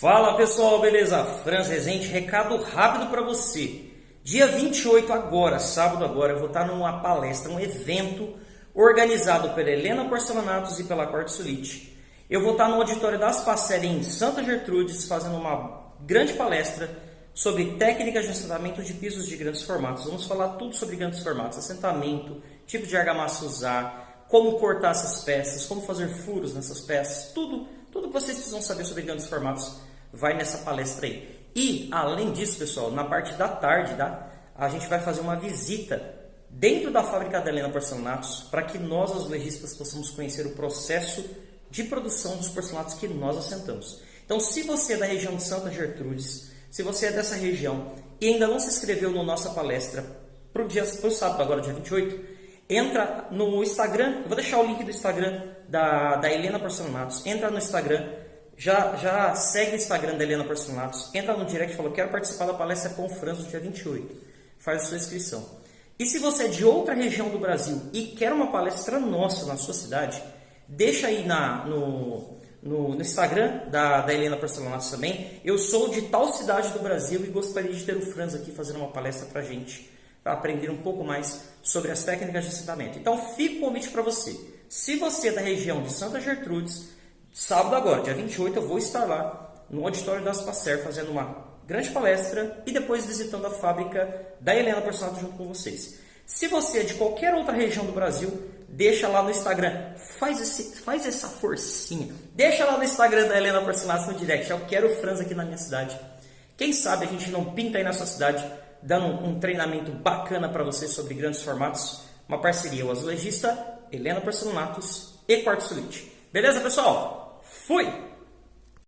Fala pessoal, beleza? Franz Rezende, recado rápido para você. Dia 28 agora, sábado agora, eu vou estar numa palestra, um evento organizado pela Helena Porcelanatos e pela Corte Sulite. Eu vou estar no auditório das Passerem em Santa Gertrudes fazendo uma grande palestra sobre técnicas de assentamento de pisos de grandes formatos. Vamos falar tudo sobre grandes formatos, assentamento, tipo de argamassa usar, como cortar essas peças, como fazer furos nessas peças, tudo vocês precisam saber sobre grandes formatos vai nessa palestra aí. E, além disso, pessoal, na parte da tarde, tá? a gente vai fazer uma visita dentro da fábrica da Helena Porcelanatos para que nós, os legistas, possamos conhecer o processo de produção dos porcelanatos que nós assentamos. Então, se você é da região de Santa Gertrudes, se você é dessa região e ainda não se inscreveu na nossa palestra para o sábado, agora dia 28, entra no Instagram, eu vou deixar o link do Instagram da, da Helena Porcelanatos, entra no Instagram, já, já segue o Instagram da Helena Porcelanatos, entra no direct e fala, quero participar da palestra com o Franz no dia 28, faz a sua inscrição. E se você é de outra região do Brasil e quer uma palestra nossa na sua cidade, deixa aí na, no, no, no Instagram da, da Helena Porcelanatos também, eu sou de tal cidade do Brasil e gostaria de ter o Franz aqui fazendo uma palestra pra gente para aprender um pouco mais sobre as técnicas de assentamento. Então, fica o convite para você. Se você é da região de Santa Gertrudes, sábado agora, dia 28, eu vou estar lá no auditório da Aspacer fazendo uma grande palestra e depois visitando a fábrica da Helena Porcelanato junto com vocês. Se você é de qualquer outra região do Brasil, deixa lá no Instagram, faz, esse, faz essa forcinha, deixa lá no Instagram da Helena Porcelanato no direct, eu quero o Franz aqui na minha cidade. Quem sabe a gente não pinta aí na sua cidade dando um treinamento bacana para você sobre grandes formatos. Uma parceria, o azulejista, Helena Porcelanatos e Quartzo Beleza, pessoal? Fui!